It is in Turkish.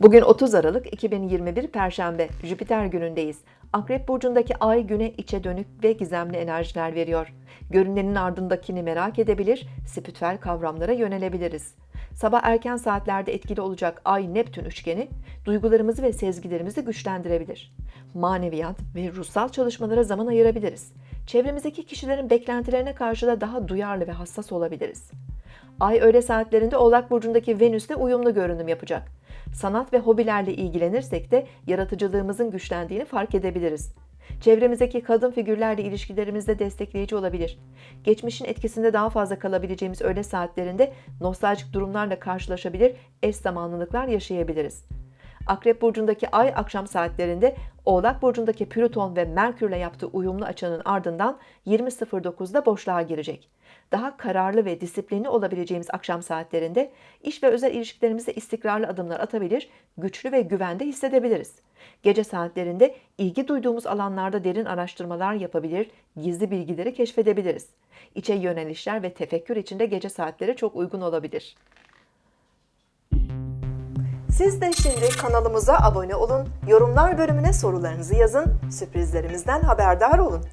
Bugün 30 Aralık 2021 Perşembe, Jüpiter günündeyiz. Akrep burcundaki ay güne içe dönük ve gizemli enerjiler veriyor. Görünenin ardındakini merak edebilir, spiritüel kavramlara yönelebiliriz. Sabah erken saatlerde etkili olacak Ay-Neptün üçgeni duygularımızı ve sezgilerimizi güçlendirebilir. Maneviyat ve ruhsal çalışmalara zaman ayırabiliriz. Çevremizdeki kişilerin beklentilerine karşı da daha duyarlı ve hassas olabiliriz. Ay öğle saatlerinde Oğlak Burcu'ndaki Venüs'le uyumlu görünüm yapacak. Sanat ve hobilerle ilgilenirsek de yaratıcılığımızın güçlendiğini fark edebiliriz. Çevremizdeki kadın figürlerle ilişkilerimizde destekleyici olabilir. Geçmişin etkisinde daha fazla kalabileceğimiz öğle saatlerinde nostaljik durumlarla karşılaşabilir, eş zamanlılıklar yaşayabiliriz. Akrep burcundaki ay akşam saatlerinde Oğlak burcundaki Plüton ve Merkürle yaptığı uyumlu açının ardından 20.09'da boşluğa girecek. Daha kararlı ve disiplinli olabileceğimiz akşam saatlerinde iş ve özel ilişkilerimizde istikrarlı adımlar atabilir, güçlü ve güvende hissedebiliriz. Gece saatlerinde ilgi duyduğumuz alanlarda derin araştırmalar yapabilir, gizli bilgileri keşfedebiliriz. İçe yönelişler ve tefekkür içinde gece saatleri çok uygun olabilir. Siz de şimdi kanalımıza abone olun, yorumlar bölümüne sorularınızı yazın, sürprizlerimizden haberdar olun.